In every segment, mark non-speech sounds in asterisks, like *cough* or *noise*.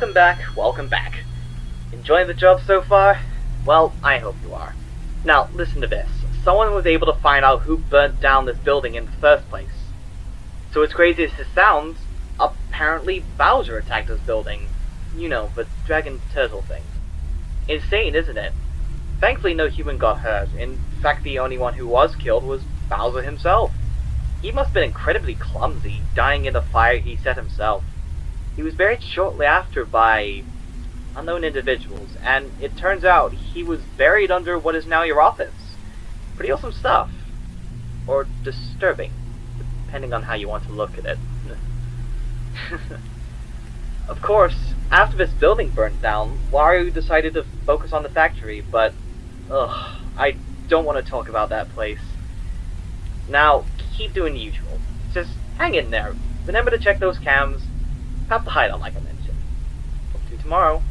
Welcome back, welcome back. Enjoying the job so far? Well, I hope you are. Now, listen to this. Someone was able to find out who burnt down this building in the first place. So as crazy as this sounds, apparently Bowser attacked this building. You know, the dragon turtle thing. Insane, isn't it? Thankfully no human got hurt. In fact, the only one who was killed was Bowser himself. He must have been incredibly clumsy, dying in the fire he set himself. He was buried shortly after by unknown individuals, and it turns out he was buried under what is now your office. Pretty awesome stuff. Or disturbing, depending on how you want to look at it. *laughs* of course, after this building burnt down, Wario decided to focus on the factory, but ugh, I don't want to talk about that place. Now, keep doing the usual. Just hang in there. Remember to check those cams. Have the hideout like I mentioned. Hope to you tomorrow.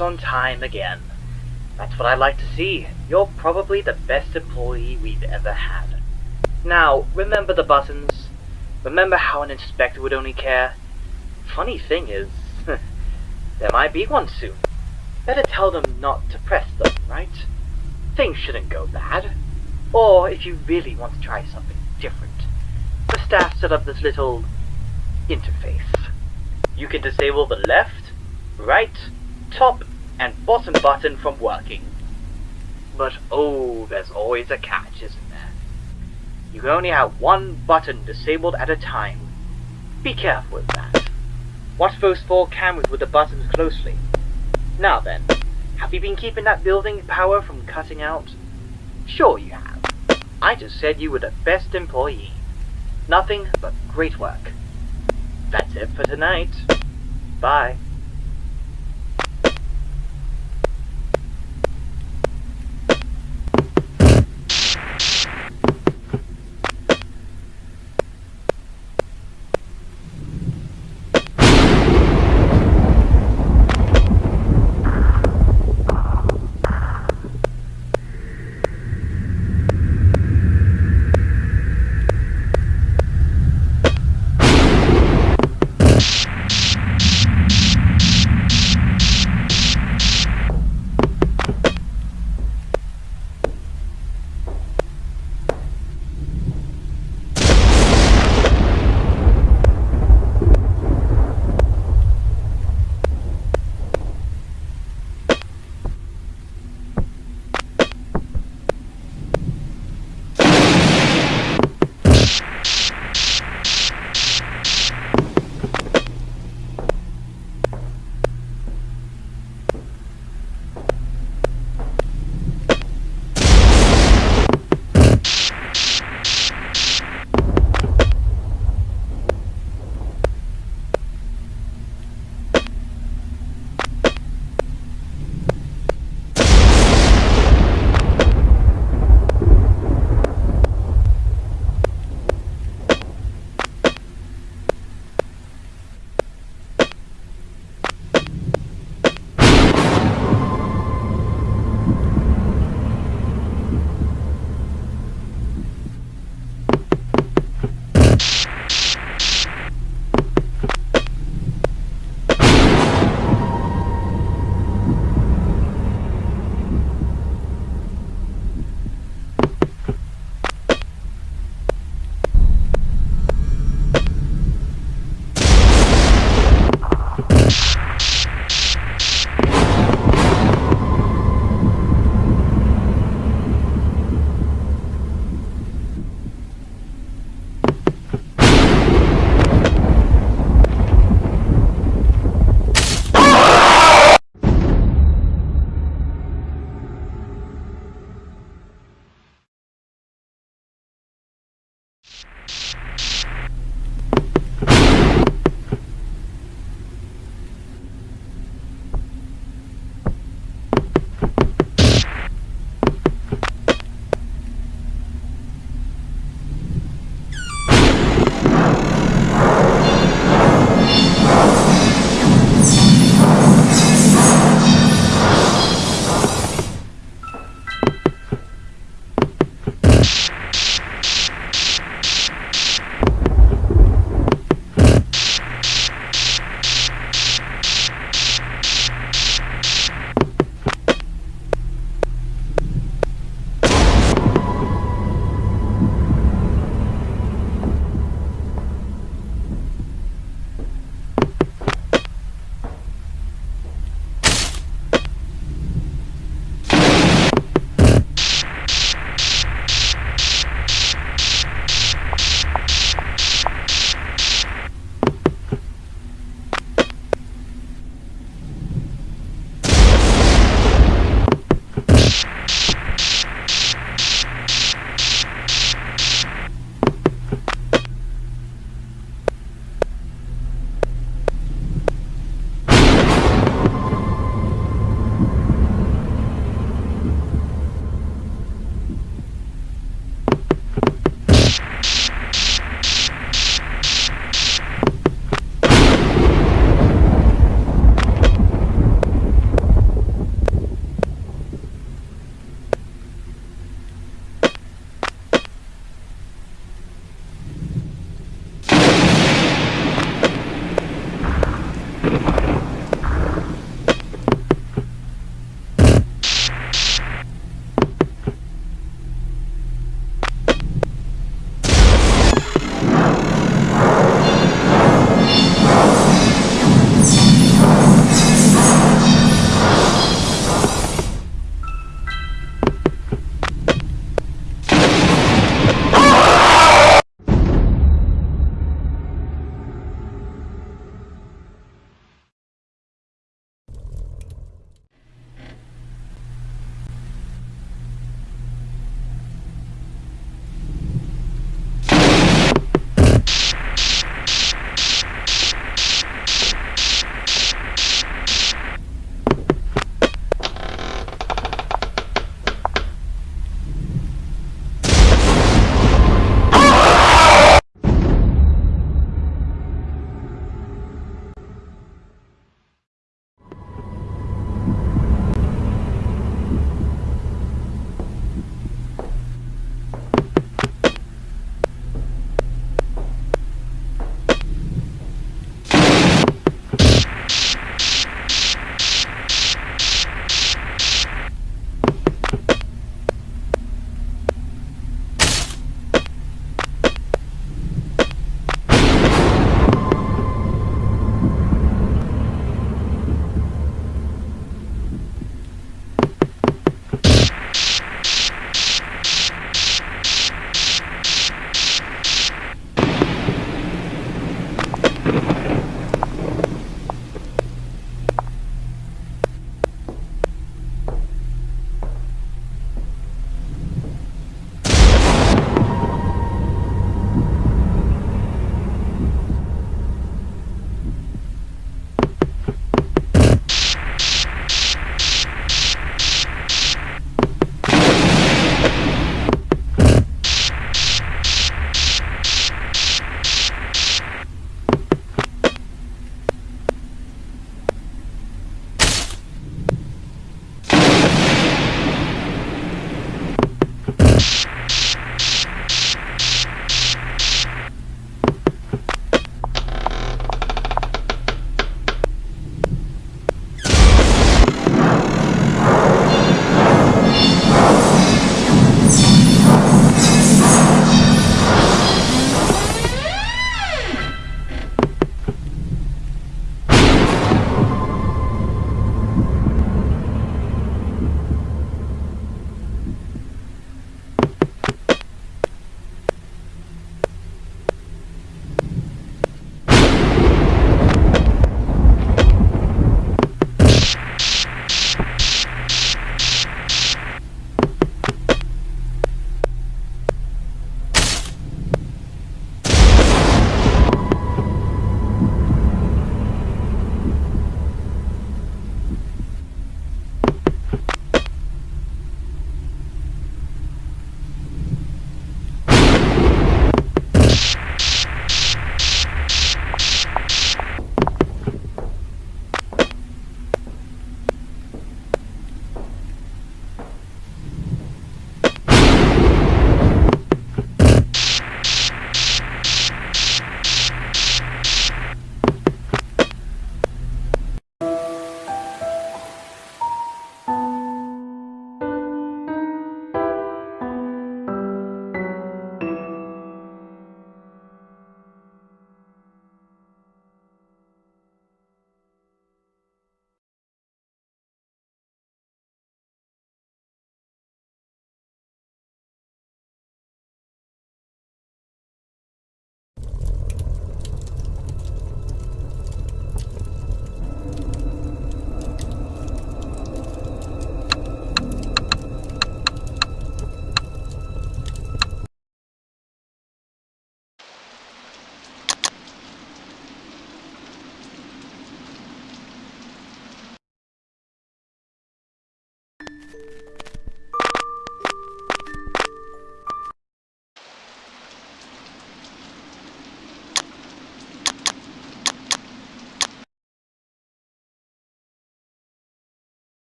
On time again. That's what I like to see. You're probably the best employee we've ever had. Now, remember the buttons? Remember how an inspector would only care? Funny thing is, *laughs* there might be one soon. Better tell them not to press them, right? Things shouldn't go bad. Or if you really want to try something different, the staff set up this little interface. You can disable the left, right, top, and bottom button from working. But oh, there's always a catch, isn't there? You can only have one button disabled at a time. Be careful with that. Watch those four cameras with the buttons closely. Now then, have you been keeping that building power from cutting out? Sure you have. I just said you were the best employee. Nothing but great work. That's it for tonight. Bye.